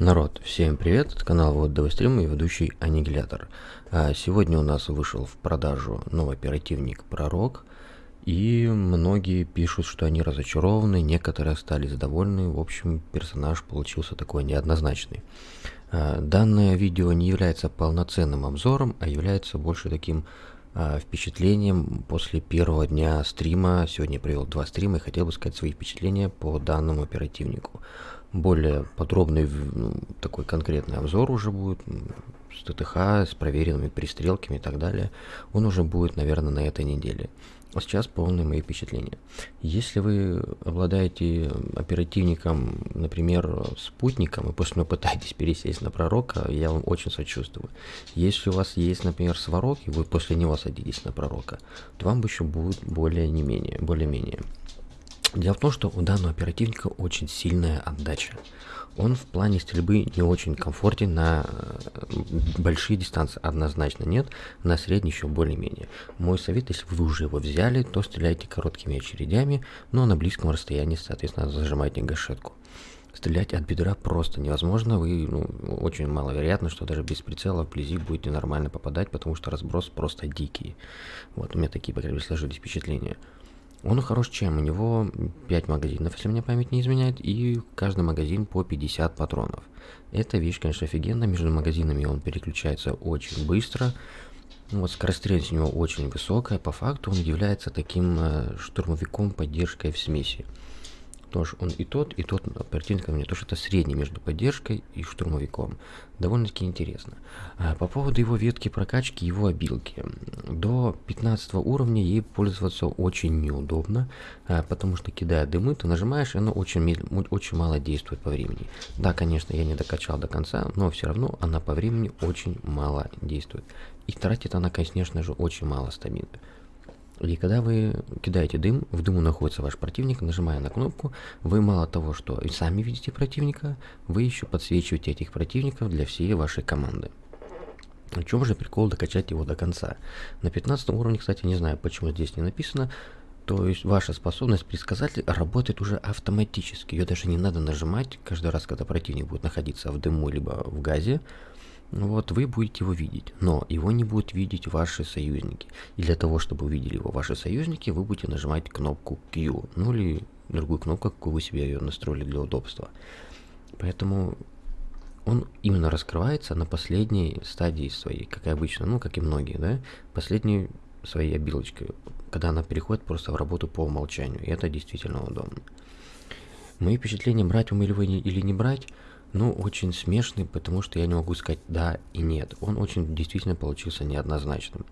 Народ, всем привет, это канал Вот Стрим и ведущий Аннигилятор. А, сегодня у нас вышел в продажу новый оперативник Пророк, и многие пишут, что они разочарованы, некоторые остались довольны, в общем персонаж получился такой неоднозначный. А, данное видео не является полноценным обзором, а является больше таким а, впечатлением после первого дня стрима. Сегодня я провел два стрима и хотел бы сказать свои впечатления по данному оперативнику более подробный ну, такой конкретный обзор уже будет с ТТХ, с проверенными пристрелками и так далее. Он уже будет, наверное, на этой неделе. А сейчас полные мои впечатления. Если вы обладаете оперативником, например, спутником, и после него пытаетесь пересесть на пророка, я вам очень сочувствую. Если у вас есть, например, сварок, и вы после него садитесь на пророка, то вам еще будет более не менее, более-менее. Дело в том, что у данного оперативника очень сильная отдача. Он в плане стрельбы не очень комфортен на э, большие дистанции, однозначно нет, на средние еще более-менее. Мой совет, если вы уже его взяли, то стреляйте короткими очередями, но на близком расстоянии, соответственно, зажимайте гашетку. Стрелять от бедра просто невозможно, вы, ну, очень маловероятно, что даже без прицела вблизи будете нормально попадать, потому что разброс просто дикий. Вот, у меня такие, по крайней мере, сложились впечатления. Он хорош чем? У него 5 магазинов, если мне память не изменяет, и каждый магазин по 50 патронов. Эта вещь, конечно, офигенная. Между магазинами он переключается очень быстро. Вот скорострельность у него очень высокая. По факту он является таким э, штурмовиком поддержкой в смеси тоже он и тот, и тот оперативник мне тоже это средний между поддержкой и штурмовиком. Довольно-таки интересно. А, по поводу его ветки прокачки, его обилки. До 15 уровня ей пользоваться очень неудобно, а, потому что кидая дымы, ты нажимаешь, и оно очень, очень мало действует по времени. Да, конечно, я не докачал до конца, но все равно она по времени очень мало действует. И тратит она, конечно же, очень мало стамины. И когда вы кидаете дым, в дыму находится ваш противник, нажимая на кнопку, вы мало того, что и сами видите противника, вы еще подсвечиваете этих противников для всей вашей команды. В чем же прикол докачать его до конца? На 15 уровне, кстати, не знаю, почему здесь не написано, то есть ваша способность предсказатель работает уже автоматически. Ее даже не надо нажимать каждый раз, когда противник будет находиться в дыму либо в газе вот вы будете его видеть, но его не будут видеть ваши союзники. И для того, чтобы увидели его ваши союзники, вы будете нажимать кнопку Q, ну или другую кнопку, какую вы себе ее настроили для удобства. Поэтому он именно раскрывается на последней стадии своей, как и обычно, ну как и многие, да, последней своей обилочкой, когда она переходит просто в работу по умолчанию, и это действительно удобно. Мои впечатления, брать ум или, или не брать, ну, очень смешный, потому что я не могу сказать да и нет. Он очень действительно получился неоднозначным.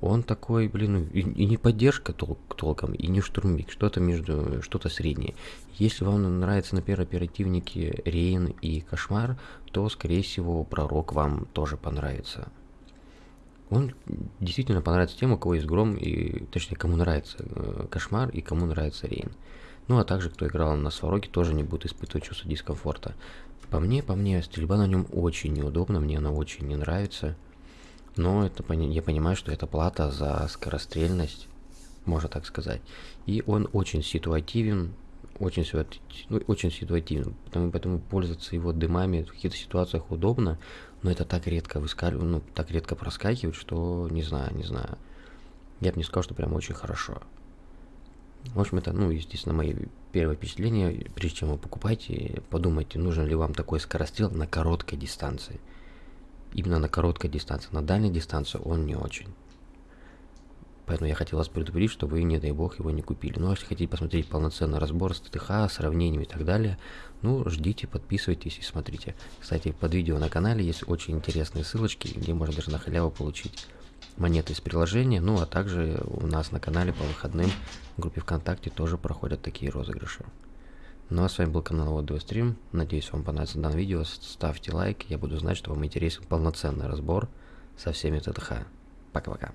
Он такой, блин, и, и не поддержка тол толком, и не штурмовик, что-то между, что-то среднее. Если вам нравится, например, оперативники Рейн и Кошмар, то, скорее всего, Пророк вам тоже понравится. Он действительно понравится тем, у кого есть Гром, и, точнее, кому нравится э, Кошмар и кому нравится Рейн. Ну, а также, кто играл на Свароге, тоже не будет испытывать чувство дискомфорта. По мне, по мне, стрельба на нем очень неудобна, мне она очень не нравится. Но это я понимаю, что это плата за скорострельность, можно так сказать. И он очень ситуативен, очень, ну, очень ситуативен, поэтому, поэтому пользоваться его дымами в каких-то ситуациях удобно, но это так редко выскальзывает, ну, так редко проскакивает, что не знаю, не знаю. Я бы не сказал, что прям очень хорошо. В общем, это, ну, естественно, мои первые впечатления. Прежде чем вы покупаете, подумайте, нужен ли вам такой скорострел на короткой дистанции. Именно на короткой дистанции. На дальней дистанции он не очень. Поэтому я хотел вас предупредить, что вы, не дай бог, его не купили. Ну, а если хотите посмотреть полноценный разбор с ТТХ, сравнениями и так далее, ну, ждите, подписывайтесь и смотрите. Кстати, под видео на канале есть очень интересные ссылочки, где можно даже на халяву получить монеты из приложения. Ну, а также у нас на канале по выходным в группе ВКонтакте тоже проходят такие розыгрыши. Ну а с вами был канал Вот Стрим. Надеюсь, вам понравится данное видео. Ставьте лайк, я буду знать, что вам интересен полноценный разбор со всеми ТТХ. Пока-пока.